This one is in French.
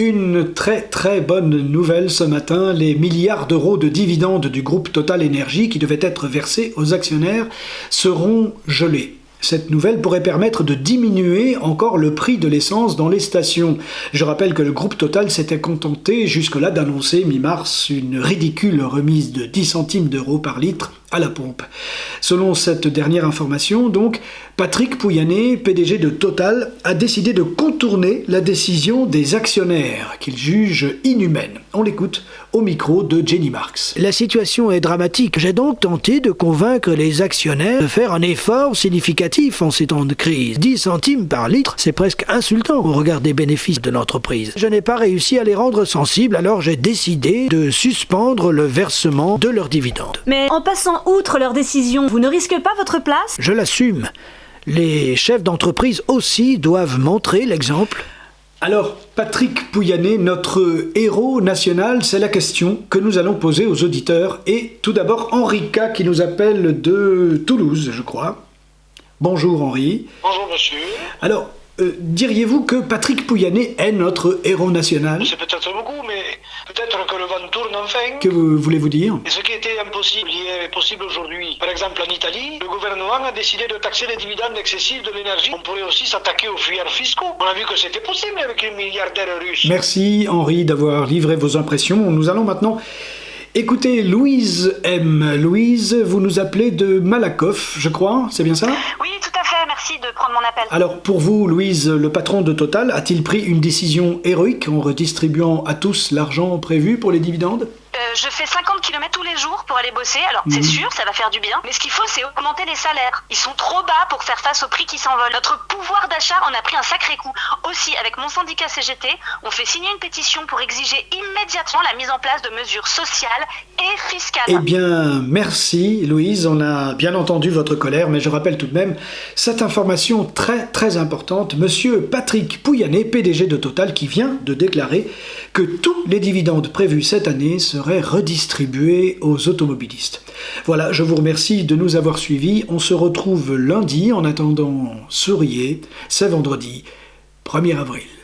Une très très bonne nouvelle ce matin, les milliards d'euros de dividendes du groupe Total Energy qui devaient être versés aux actionnaires seront gelés. Cette nouvelle pourrait permettre de diminuer encore le prix de l'essence dans les stations. Je rappelle que le groupe Total s'était contenté jusque-là d'annoncer mi-mars une ridicule remise de 10 centimes d'euros par litre à la pompe. Selon cette dernière information, donc, Patrick Pouyanné, PDG de Total, a décidé de contourner la décision des actionnaires qu'il juge inhumaine. On l'écoute au micro de Jenny Marks. La situation est dramatique. J'ai donc tenté de convaincre les actionnaires de faire un effort significatif en ces temps de crise. 10 centimes par litre, c'est presque insultant au regard des bénéfices de l'entreprise. Je n'ai pas réussi à les rendre sensibles, alors j'ai décidé de suspendre le versement de leurs dividendes. Mais en passant outre leur décision, vous ne risquez pas votre place? Je l'assume. Les chefs d'entreprise aussi doivent montrer l'exemple. Alors, Patrick Pouyanné, notre héros national, c'est la question que nous allons poser aux auditeurs. Et tout d'abord, Henrika qui nous appelle de Toulouse, je crois. Bonjour Henri. Bonjour monsieur. Alors, euh, diriez-vous que Patrick Pouyanné est notre héros national? C'est peut-être beaucoup, mais peut-être que le vent tourne enfin. Que voulez-vous dire? Et ce qui était impossible hier est possible aujourd'hui. Par exemple, en Italie, le gouvernement a décidé de taxer les dividendes excessifs de l'énergie. On pourrait aussi s'attaquer aux fuyards fiscaux. On a vu que c'était possible avec les milliardaire russe. Merci Henri d'avoir livré vos impressions. Nous allons maintenant écouter Louise M. Louise, vous nous appelez de Malakoff, je crois, c'est bien ça? Oui, tout à fait, merci de prendre mon appel. Alors pour vous, Louise, le patron de Total a-t-il pris une décision héroïque en redistribuant à tous l'argent prévu pour les dividendes? Je fais 50 km tous les jours pour aller bosser, alors c'est Mhm. sûr, ça va faire du bien. Mais ce qu'il faut, c'est augmenter les salaires. Ils sont trop bas pour faire face aux prix qui s'envolent. Notre pouvoir d'achat en a pris un sacré coup. Aussi, avec mon syndicat CGT, on fait signer une pétition pour exiger immédiatement la mise en place de mesures sociales et fiscales. Eh bien, merci Louise, on a bien entendu votre colère, mais je rappelle tout de même cette information très très importante. Monsieur Patrick Pouyanné, PDG de Total, qui vient de déclarer que tous les dividendes prévus cette année seraient redistribués aux automobilistes. Voilà, je vous remercie de nous avoir suivis. On se retrouve lundi. En attendant, souriez, c'est vendredi 1er avril.